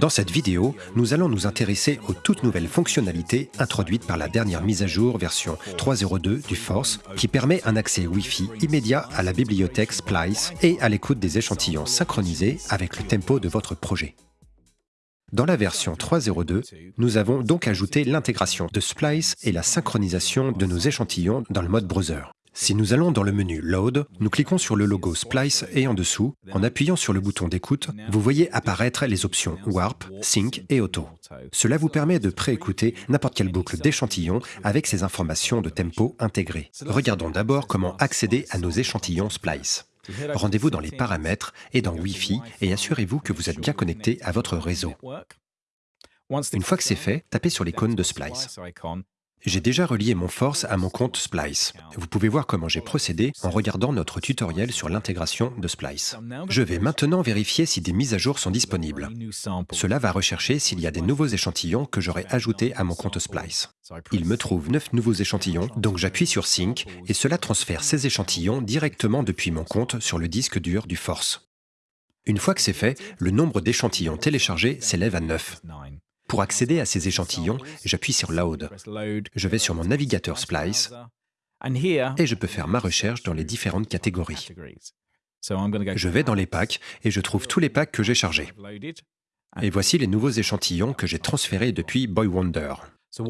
Dans cette vidéo, nous allons nous intéresser aux toutes nouvelles fonctionnalités introduites par la dernière mise à jour version 3.02 du Force qui permet un accès Wi-Fi immédiat à la bibliothèque Splice et à l'écoute des échantillons synchronisés avec le tempo de votre projet. Dans la version 3.02, nous avons donc ajouté l'intégration de Splice et la synchronisation de nos échantillons dans le mode browser. Si nous allons dans le menu Load, nous cliquons sur le logo Splice et en dessous, en appuyant sur le bouton d'écoute, vous voyez apparaître les options Warp, Sync et Auto. Cela vous permet de préécouter n'importe quelle boucle d'échantillon avec ces informations de tempo intégrées. Regardons d'abord comment accéder à nos échantillons Splice. Rendez-vous dans les paramètres et dans Wi-Fi et assurez-vous que vous êtes bien connecté à votre réseau. Une fois que c'est fait, tapez sur l'icône de Splice. J'ai déjà relié mon Force à mon compte Splice. Vous pouvez voir comment j'ai procédé en regardant notre tutoriel sur l'intégration de Splice. Je vais maintenant vérifier si des mises à jour sont disponibles. Cela va rechercher s'il y a des nouveaux échantillons que j'aurais ajoutés à mon compte Splice. Il me trouve 9 nouveaux échantillons, donc j'appuie sur Sync et cela transfère ces échantillons directement depuis mon compte sur le disque dur du Force. Une fois que c'est fait, le nombre d'échantillons téléchargés s'élève à 9. Pour accéder à ces échantillons, j'appuie sur Load. Je vais sur mon navigateur Splice et je peux faire ma recherche dans les différentes catégories. Je vais dans les packs et je trouve tous les packs que j'ai chargés. Et voici les nouveaux échantillons que j'ai transférés depuis Boy Wonder.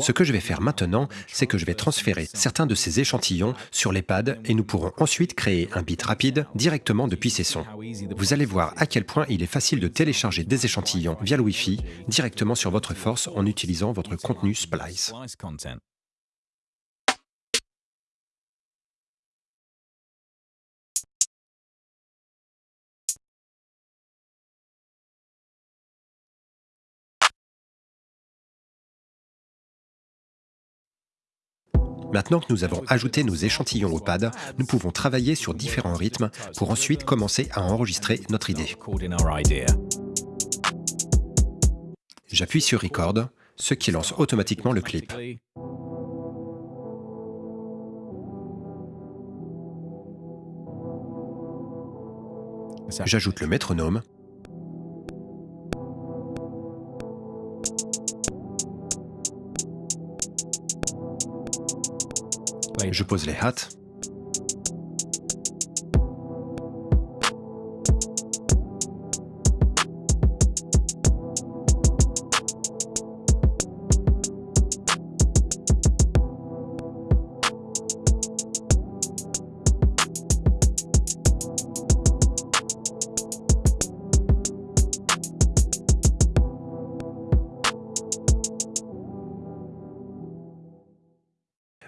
Ce que je vais faire maintenant, c'est que je vais transférer certains de ces échantillons sur les pads et nous pourrons ensuite créer un bit rapide directement depuis ces sons. Vous allez voir à quel point il est facile de télécharger des échantillons via le Wi-Fi directement sur votre force en utilisant votre contenu Splice. Maintenant que nous avons ajouté nos échantillons au pad, nous pouvons travailler sur différents rythmes pour ensuite commencer à enregistrer notre idée. J'appuie sur Record, ce qui lance automatiquement le clip. J'ajoute le métronome Je pose les hats.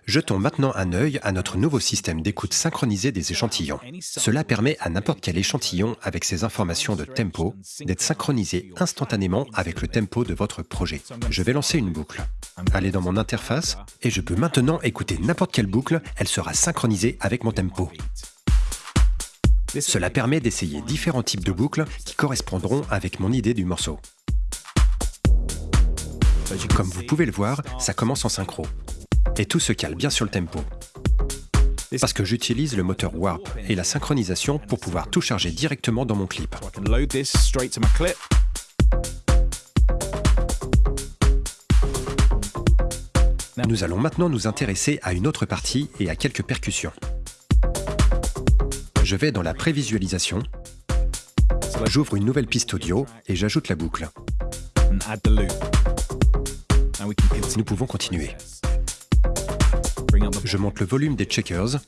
Jetons maintenant un œil à notre nouveau système d'écoute synchronisé des échantillons. Cela permet à n'importe quel échantillon avec ses informations de tempo d'être synchronisé instantanément avec le tempo de votre projet. Je vais lancer une boucle. Allez dans mon interface et je peux maintenant écouter n'importe quelle boucle, elle sera synchronisée avec mon tempo. Cela permet d'essayer différents types de boucles qui correspondront avec mon idée du morceau. Comme vous pouvez le voir, ça commence en synchro et tout se cale bien sur le tempo. Parce que j'utilise le moteur Warp et la synchronisation pour pouvoir tout charger directement dans mon clip. Nous allons maintenant nous intéresser à une autre partie et à quelques percussions. Je vais dans la prévisualisation, j'ouvre une nouvelle piste audio et j'ajoute la boucle. Nous pouvons continuer. Je monte le volume des checkers.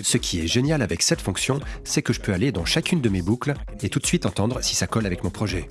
Ce qui est génial avec cette fonction, c'est que je peux aller dans chacune de mes boucles et tout de suite entendre si ça colle avec mon projet.